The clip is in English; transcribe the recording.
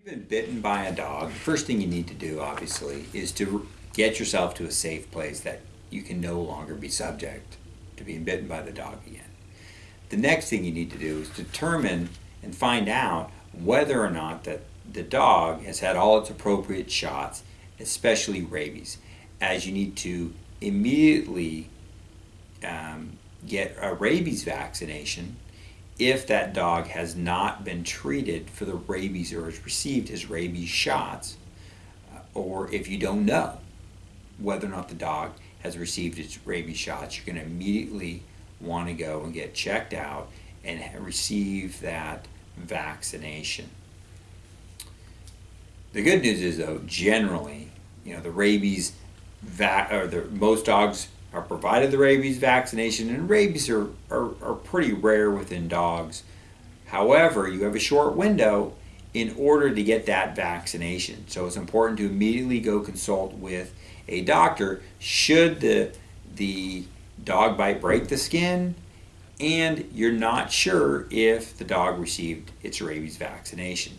you've been bitten by a dog, the first thing you need to do, obviously, is to get yourself to a safe place that you can no longer be subject to being bitten by the dog again. The next thing you need to do is determine and find out whether or not that the dog has had all its appropriate shots, especially rabies, as you need to immediately um, get a rabies vaccination if that dog has not been treated for the rabies or has received his rabies shots, uh, or if you don't know whether or not the dog has received its rabies shots, you're going to immediately want to go and get checked out and receive that vaccination. The good news is, though, generally, you know, the rabies vac or the most dogs are provided the rabies vaccination, and rabies are, are, are pretty rare within dogs. However, you have a short window in order to get that vaccination. So it's important to immediately go consult with a doctor should the, the dog bite break the skin and you're not sure if the dog received its rabies vaccination.